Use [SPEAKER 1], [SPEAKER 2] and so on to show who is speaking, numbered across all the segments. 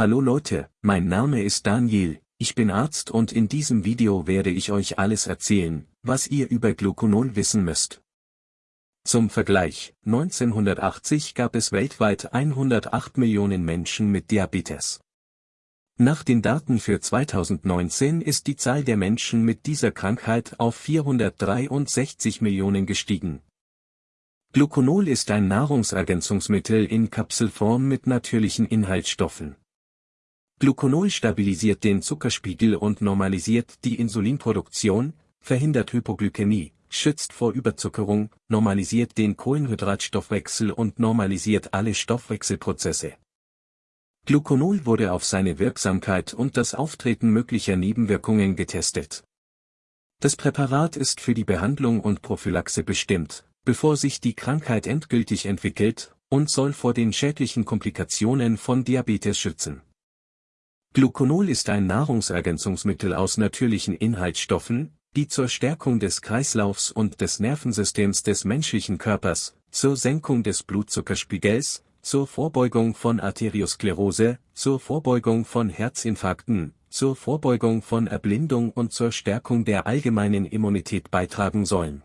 [SPEAKER 1] Hallo Leute, mein Name ist Daniel, ich bin Arzt und in diesem Video werde ich euch alles erzählen, was ihr über Gluconol wissen müsst. Zum Vergleich, 1980 gab es weltweit 108 Millionen Menschen mit Diabetes. Nach den Daten für 2019 ist die Zahl der Menschen mit dieser Krankheit auf 463 Millionen gestiegen. Gluconol ist ein Nahrungsergänzungsmittel in Kapselform mit natürlichen Inhaltsstoffen. Gluconol stabilisiert den Zuckerspiegel und normalisiert die Insulinproduktion, verhindert Hypoglykämie, schützt vor Überzuckerung, normalisiert den Kohlenhydratstoffwechsel und normalisiert alle Stoffwechselprozesse. Gluconol wurde auf seine Wirksamkeit und das Auftreten möglicher Nebenwirkungen getestet. Das Präparat ist für die Behandlung und Prophylaxe bestimmt, bevor sich die Krankheit endgültig entwickelt, und soll vor den schädlichen Komplikationen von Diabetes schützen. Gluconol ist ein Nahrungsergänzungsmittel aus natürlichen Inhaltsstoffen, die zur Stärkung des Kreislaufs und des Nervensystems des menschlichen Körpers, zur Senkung des Blutzuckerspiegels, zur Vorbeugung von Arteriosklerose, zur Vorbeugung von Herzinfarkten, zur Vorbeugung von Erblindung und zur Stärkung der allgemeinen Immunität beitragen sollen.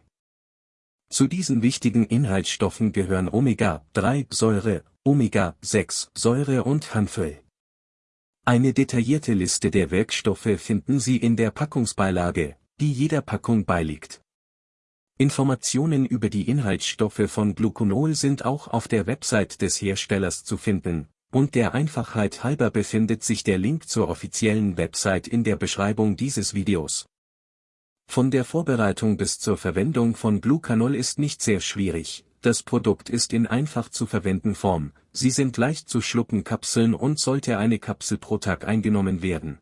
[SPEAKER 1] Zu diesen wichtigen Inhaltsstoffen gehören Omega-3-Säure, Omega-6-Säure und Hanföl. Eine detaillierte Liste der Wirkstoffe finden Sie in der Packungsbeilage, die jeder Packung beiliegt. Informationen über die Inhaltsstoffe von Gluconol sind auch auf der Website des Herstellers zu finden, und der Einfachheit halber befindet sich der Link zur offiziellen Website in der Beschreibung dieses Videos. Von der Vorbereitung bis zur Verwendung von Glucanol ist nicht sehr schwierig, das Produkt ist in einfach zu verwenden Form, sie sind leicht zu schlucken Kapseln und sollte eine Kapsel pro Tag eingenommen werden.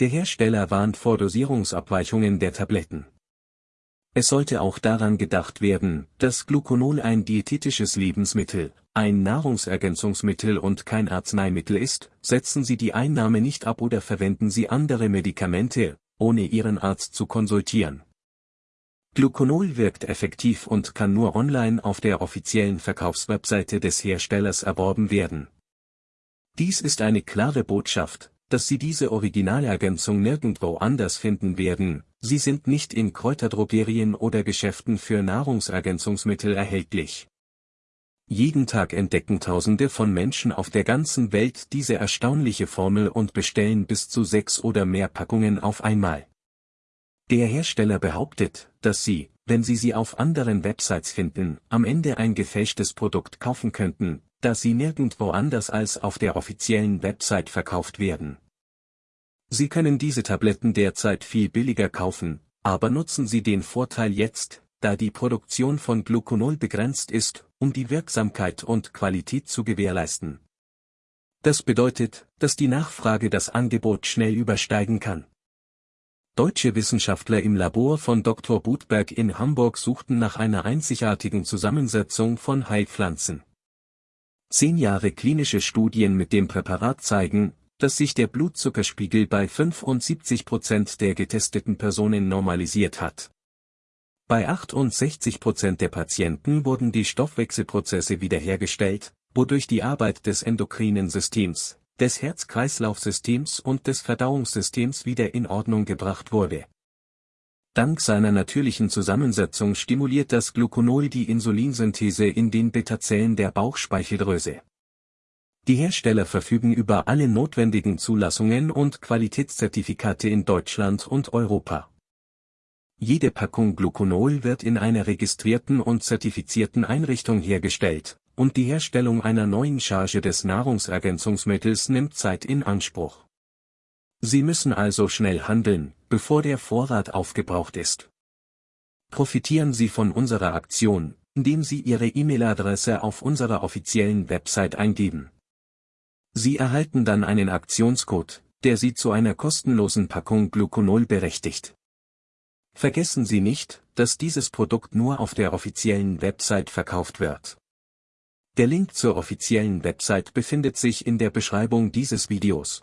[SPEAKER 1] Der Hersteller warnt vor Dosierungsabweichungen der Tabletten. Es sollte auch daran gedacht werden, dass Gluconol ein diätetisches Lebensmittel, ein Nahrungsergänzungsmittel und kein Arzneimittel ist, setzen Sie die Einnahme nicht ab oder verwenden Sie andere Medikamente, ohne Ihren Arzt zu konsultieren. Gluconol wirkt effektiv und kann nur online auf der offiziellen Verkaufswebseite des Herstellers erworben werden. Dies ist eine klare Botschaft, dass Sie diese Originalergänzung nirgendwo anders finden werden, sie sind nicht in Kräuterdrogerien oder Geschäften für Nahrungsergänzungsmittel erhältlich. Jeden Tag entdecken Tausende von Menschen auf der ganzen Welt diese erstaunliche Formel und bestellen bis zu sechs oder mehr Packungen auf einmal. Der Hersteller behauptet, dass Sie, wenn Sie sie auf anderen Websites finden, am Ende ein gefälschtes Produkt kaufen könnten, da sie nirgendwo anders als auf der offiziellen Website verkauft werden. Sie können diese Tabletten derzeit viel billiger kaufen, aber nutzen Sie den Vorteil jetzt, da die Produktion von Gluconol begrenzt ist, um die Wirksamkeit und Qualität zu gewährleisten. Das bedeutet, dass die Nachfrage das Angebot schnell übersteigen kann. Deutsche Wissenschaftler im Labor von Dr. Budberg in Hamburg suchten nach einer einzigartigen Zusammensetzung von Heilpflanzen. Zehn Jahre klinische Studien mit dem Präparat zeigen, dass sich der Blutzuckerspiegel bei 75 Prozent der getesteten Personen normalisiert hat. Bei 68 Prozent der Patienten wurden die Stoffwechselprozesse wiederhergestellt, wodurch die Arbeit des endokrinen Systems, des Herz-Kreislauf-Systems und des Verdauungssystems wieder in Ordnung gebracht wurde. Dank seiner natürlichen Zusammensetzung stimuliert das Gluconol die Insulinsynthese in den Beta-Zellen der Bauchspeicheldrüse. Die Hersteller verfügen über alle notwendigen Zulassungen und Qualitätszertifikate in Deutschland und Europa. Jede Packung Gluconol wird in einer registrierten und zertifizierten Einrichtung hergestellt, und die Herstellung einer neuen Charge des Nahrungsergänzungsmittels nimmt Zeit in Anspruch. Sie müssen also schnell handeln, bevor der Vorrat aufgebraucht ist. Profitieren Sie von unserer Aktion, indem Sie Ihre E-Mail-Adresse auf unserer offiziellen Website eingeben. Sie erhalten dann einen Aktionscode, der Sie zu einer kostenlosen Packung Gluconol berechtigt. Vergessen Sie nicht, dass dieses Produkt nur auf der offiziellen Website verkauft wird. Der Link zur offiziellen Website befindet sich in der Beschreibung dieses Videos.